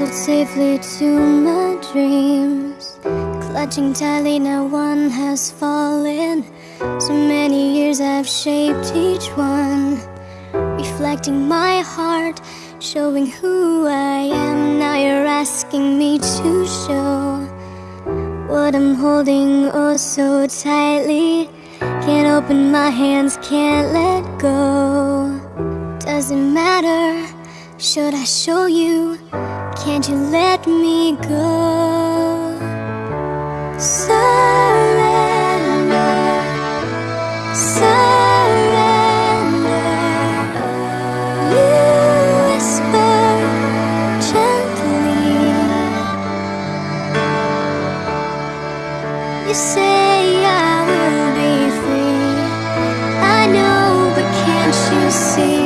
nestled safely to my dreams. Clutching tightly, now one has fallen. So many years I've shaped each one. Reflecting my heart, showing who I am. Now you're asking me to show What I'm holding oh so tightly. Can't open my hands, can't let go. Doesn't matter, should I show you? Can't you let me go? Surrender, surrender. You whisper gently. You say I will be free. I know, but can't you see?